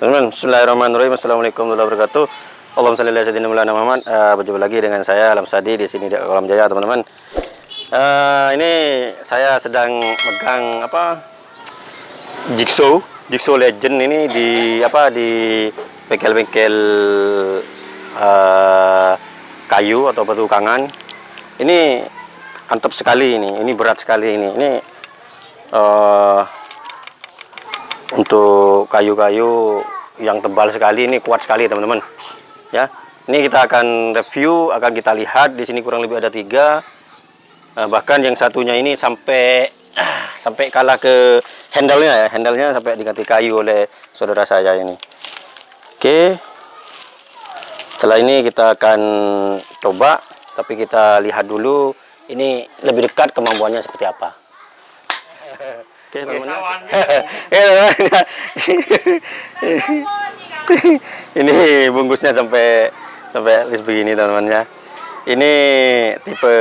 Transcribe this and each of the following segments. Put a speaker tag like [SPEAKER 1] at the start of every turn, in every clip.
[SPEAKER 1] Teman-teman, Bismillahirrahmanirrahim. Assalamualaikum warahmatullahi wabarakatuh. Allahumma shalli ala sayyidina Muhammad. Uh, berjumpa lagi dengan saya Alam Sadi di sini di Kolam Jaya, teman-teman. Uh, ini saya sedang megang apa? Jigsaw, Jigsaw Legend ini di apa di bengkel-bengkel uh, kayu atau batu kangan. Ini antep sekali ini. Ini berat sekali ini. Ini uh, untuk kayu-kayu yang tebal sekali ini kuat sekali teman-teman. Ya ini kita akan review akan kita lihat. Di sini kurang lebih ada tiga. Nah, bahkan yang satunya ini sampai sampai kalah ke handle-nya ya. Handle-nya sampai diganti kayu oleh saudara saya ini. Oke. Setelah ini kita akan coba tapi kita lihat dulu ini lebih dekat kemampuannya seperti apa Oke, teman-teman. ini bungkusnya sampai sampai list begini teman-teman ya. Ini tipe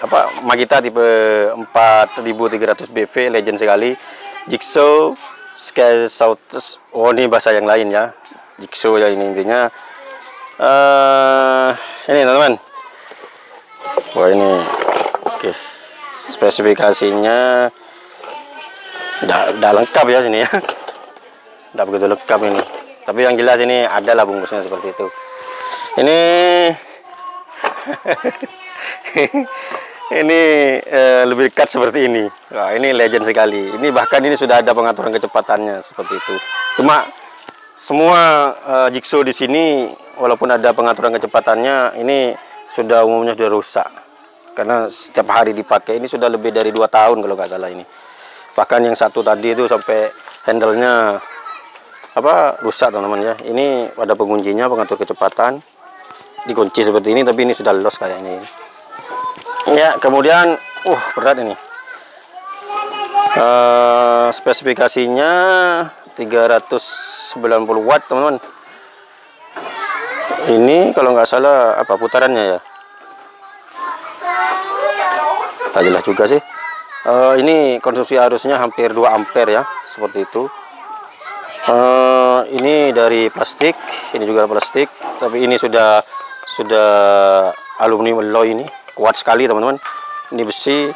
[SPEAKER 1] apa Magita tipe 4300 BV legend sekali. Jigsaw scale south oh ini bahasa yang lain ya. Jigsaw ya ini intinya. Uh, ini teman-teman. Wah ini. Oke. Spesifikasinya tidak lengkap ya sini ya. Tidak begitu lengkap ini. Tapi yang jelas ini adalah bungkusnya seperti itu. Ini ini eh, lebih dekat seperti ini. Wah, ini legend sekali. Ini bahkan ini sudah ada pengaturan kecepatannya seperti itu. Cuma semua eh, jigsaw di sini walaupun ada pengaturan kecepatannya ini sudah umumnya sudah rusak. Karena setiap hari dipakai ini sudah lebih dari dua tahun kalau nggak salah ini bahkan yang satu tadi itu sampai handlenya apa rusak teman-teman ya. Ini ada penguncinya pengatur kecepatan. Dikunci seperti ini tapi ini sudah los kayak ini. Ya kemudian uh berat ini. Uh, spesifikasinya 390 watt teman-teman. Ini kalau nggak salah apa putarannya ya? Tak jelas juga sih uh, ini konsumsi arusnya hampir 2 ampere ya seperti itu. Uh, ini dari plastik ini juga plastik tapi ini sudah sudah aluminium alloy ini kuat sekali teman-teman. Ini besi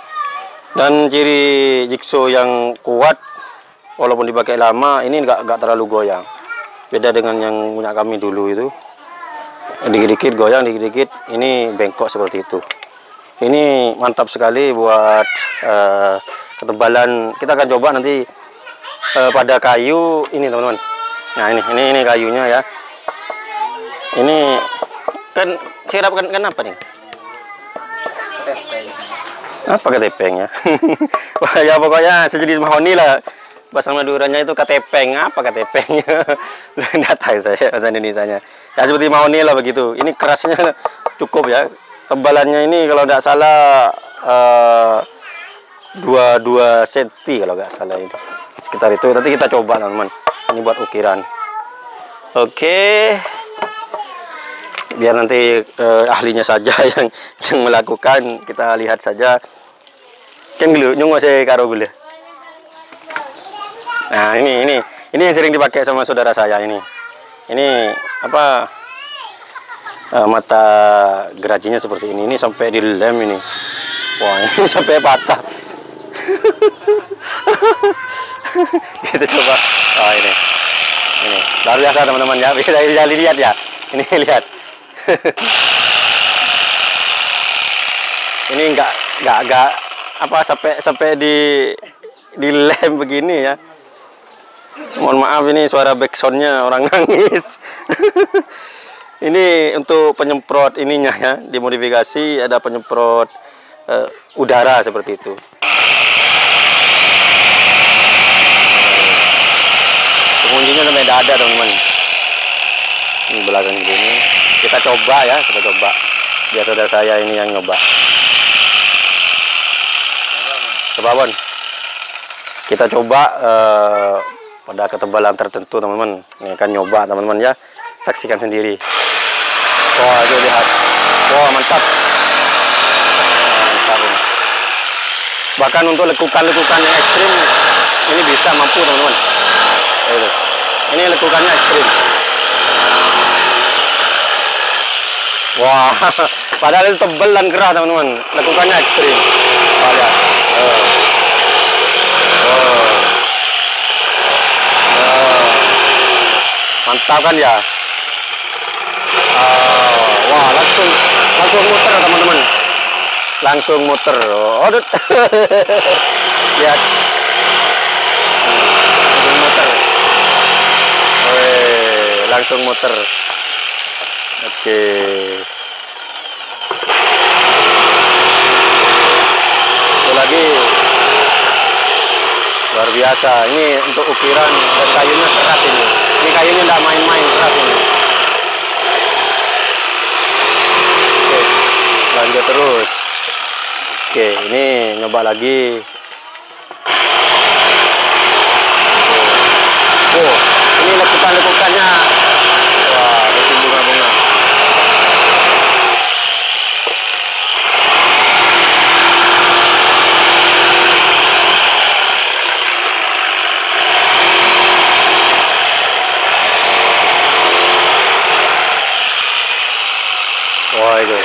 [SPEAKER 1] dan ciri jigsaw yang kuat walaupun dipakai lama ini enggak enggak terlalu goyang. Beda dengan yang punya kami dulu itu. Dikit-dikit goyang dikit-dikit ini bengkok seperti itu ini mantap sekali buat uh, ketebalan. Kita akan coba nanti uh, pada kayu ini teman-teman. Nah ini ini ini kayunya ya. Ini kan dapatkan kan apa nih? Apa pakai tepeng ya. Ya pokoknya sejenis mahoni lah. Bahasa Maduranya itu katepeng apa katepengnya tidak tahu saya bahasa Indonesia nya ya seperti mahoni lah begitu. Ini kerasnya cukup ya tebalannya ini kalau tidak salah uh, dua dua senti kalau nggak salah itu. Sekitar itu. Nanti kita coba teman-teman. Ini buat ukiran. Oke. Biar nanti uh, ahlinya saja yang yang melakukan. Kita lihat saja. Kan dulu nyunggu saya karo gula. Nah ini ini. Ini yang sering dipakai sama saudara saya ini. Ini apa uh, mata gerajinya seperti ini ini sampai di lem ini. Wah ini sampai patah. Kita coba. Oh ini. Ini. Luar biasa teman-teman ya. Bisa lihat ya. Ini lihat. Ini enggak enggak enggak apa sampai sampai di di lem begini ya. Mohon maaf ini suara backsoundnya orang nangis ini untuk penyemprot ininya ya dimodifikasi ada penyemprot uh, udara seperti itu. Penguncinya sampai dada teman-teman. Ini belakang ini kita coba ya kita coba. Biar saudara saya ini yang nyoba. Coba bon. Kita coba uh, pada ketebalan tertentu teman-teman. Ini kan nyoba teman-teman ya. Saksikan sendiri Wah, itu lihat. Wah, mantap. Mantap ini. Bahkan untuk lekukan-lekukan yang ekstrim ini bisa mampu, teman-teman. Ini lekukannya ekstrim. Wah, padahal itu tebal dan keras teman-teman. Lekukannya ekstrim. Lihat. Oh. Oh. Oh. Mantap kan ya? Oh. Wah, langsung langsung muter teman-teman. Langsung muter. Oh, lihat. Langsung muter. Langsung muter. Oke. Itu lagi luar biasa. Ini untuk ukiran dan kayunya keras ini. Ini kayunya tidak main-main keras ini. Oke, lanjut terus. Oke, ini nyoba lagi. Oh, ini lekukan-lekukannya. Wah, bikin bunga-bunga. Wah, itu.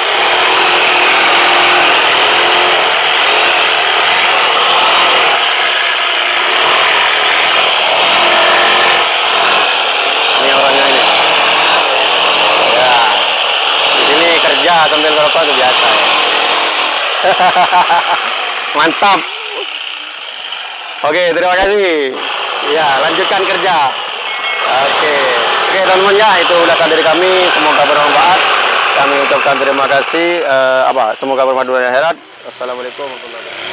[SPEAKER 1] Ini orangnya ini. Ya. Di kerja sambil ngerokok itu biasa. ya. Mantap. Oke, terima kasih. Ya, lanjutkan kerja. Oke. Oke, teman-teman ya, itu ulasan dari kami. Semoga bermanfaat. Kami ucapkan terima kasih. eh, apa? Semoga bermanfaat akhirat. Assalamualaikum warahmatullahi wabarakatuh.